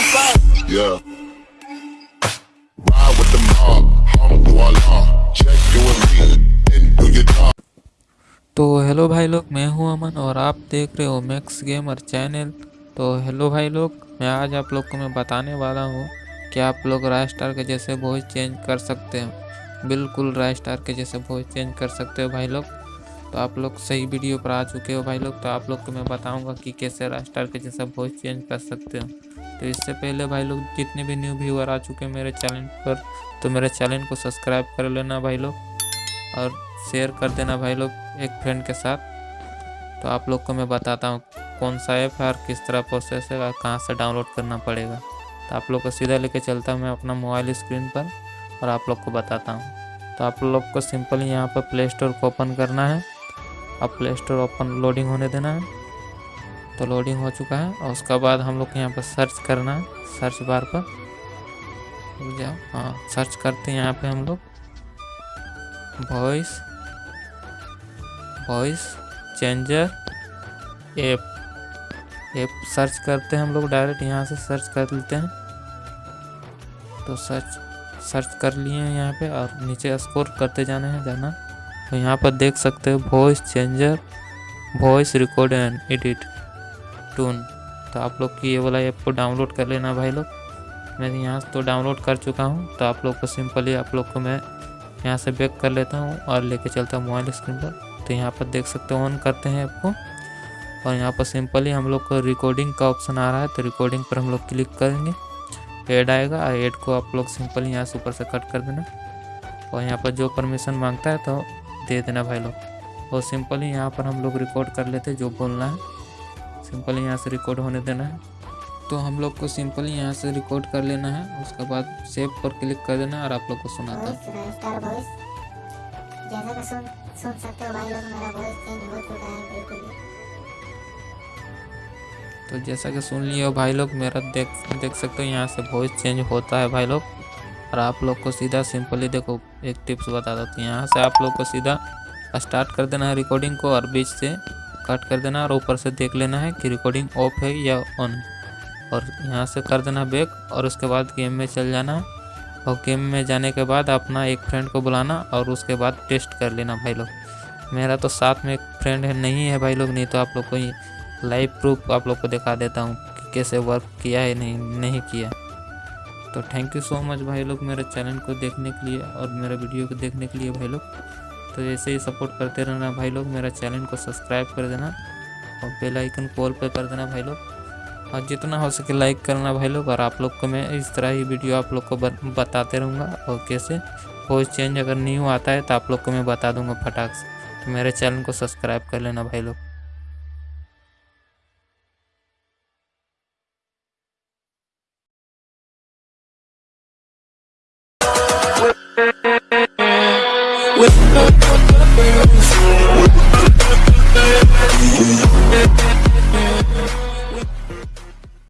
Yeah. Ride with the mob, hum voila. Check you and me, then do your job. तो hello भाई लोग मैं हूँ अमन और आप देख रहे हो मैक्स गेमर चैनल तो हेलो भाई लोग मैं आज आप लोग को मैं बताने वाला हूँ कि आप लोग राय स्टार के जैसे वॉइस चेंज कर सकते हो बिल्कुल राय स्टार के जैसे वॉइस चेंज कर सकते हो भाई लोग तो आप लोग सही वीडियो पर आ चुके हो भाई लोग तो आप लोग को मैं बताऊँगा कि कैसे राय स्टार के जैसा वॉइस चेंज कर सकते हो। तो इससे पहले भाई लोग जितने भी न्यू व्यूअर आ चुके हैं मेरे चैनल पर तो मेरे चैनल को सब्सक्राइब कर लेना भाई लोग और शेयर कर देना भाई लोग एक फ्रेंड के साथ। तो आप लोग को मैं बताता हूँ कौन सा ऐप है और किस तरह प्रोसेस है और कहाँ से डाउनलोड करना पड़ेगा। तो आप लोग को सीधा लेके चलता हूँ मैं अपना मोबाइल स्क्रीन पर और आप लोग को बताता हूँ। तो आप लोग को सिंपल यहाँ पर प्ले स्टोर को ओपन करना है। अब प्ले स्टोर ओपन लोडिंग होने देना है। तो लोडिंग हो चुका है और उसके बाद हम लोग को यहाँ पर सर्च करना है। सर्च बार पर। जाओ। हाँ सर्च करते हैं यहाँ पे हम लोग। Voice voice changer app app search करते हैं हम लोग। डायरेक्ट यहाँ से सर्च कर लेते हैं। तो सर्च सर्च कर लिए हैं यहाँ पे और नीचे स्कोर करते जाने हैं, जाना। तो यहाँ पर देख सकते हो voice changer voice record and edit twin तो आप लोग की ये वाला ऐप को डाउनलोड कर लेना भाई लोग। मैं यहाँ तो डाउनलोड कर चुका हूँ तो आप लोग को सिंपली आप लोग को मैं यहाँ से बैक कर लेता हूँ और लेके चलता हूँ मोबाइल स्क्रीन पर। तो यहाँ पर देख सकते हो ऑन करते हैं ऐप को। और यहाँ पर सिंपली हम लोग को रिकॉर्डिंग का ऑप्शन आ रहा है तो रिकॉर्डिंग पर हम लोग क्लिक करेंगे। एड आएगा और एड को आप लोग सिंपली यहाँ से ऊपर से कट कर देना। और यहाँ पर जो परमिशन माँगता है तो दे देना भाई लोग। और सिंपली यहाँ पर हम लोग रिकॉर्ड कर लेते जो बोलना है। सिंपली यहाँ से रिकॉर्ड होने देना है। तो हम लोग को सिंपली यहाँ से रिकॉर्ड कर लेना है। उसके बाद सेव पर क्लिक कर देना और आप लोग को सुनाता है। तो जैसा कि सुन लियो भाई लोग मेरा देख देख सकते हो यहाँ से वॉइस चेंज होता है भाई लोग। और आप लोग को सीधा सिंपली देखो, एक टिप्स बता देती हूँ। यहाँ से आप लोग को सीधा स्टार्ट कर देना है रिकॉर्डिंग को और बीच से कट कर देना और ऊपर से देख लेना है कि रिकॉर्डिंग ऑफ़ है या ऑन और यहाँ से कर देना बैक और उसके बाद गेम में चल जाना। और गेम में जाने के बाद अपना एक फ्रेंड को बुलाना और उसके बाद टेस्ट कर लेना भाई लोग। मेरा तो साथ में एक फ्रेंड है, नहीं है भाई लोग, नहीं तो आप लोग को लाइव प्रूफ आप लोग को दिखा देता हूँ कि कैसे वर्क किया है, नहीं नहीं किया। तो थैंक यू सो मच भाई लोग मेरे चैनल को देखने के लिए और मेरे वीडियो को देखने के लिए भाई लोग। तो ऐसे ही सपोर्ट करते रहना भाई लोग, मेरा चैनल को सब्सक्राइब कर देना और बेल आइकन कॉल पे कर देना भाई लोग। और जितना हो सके लाइक करना भाई लोग और आप लोग को मैं इस तरह ही वीडियो आप लोग को बताते रहूँगा और कैसे वॉइस चेंज अगर न्यू आता है तो आप लोग को मैं बता दूँगा फटाक से। तो मेरे चैनल को सब्सक्राइब कर लेना भाई लोग।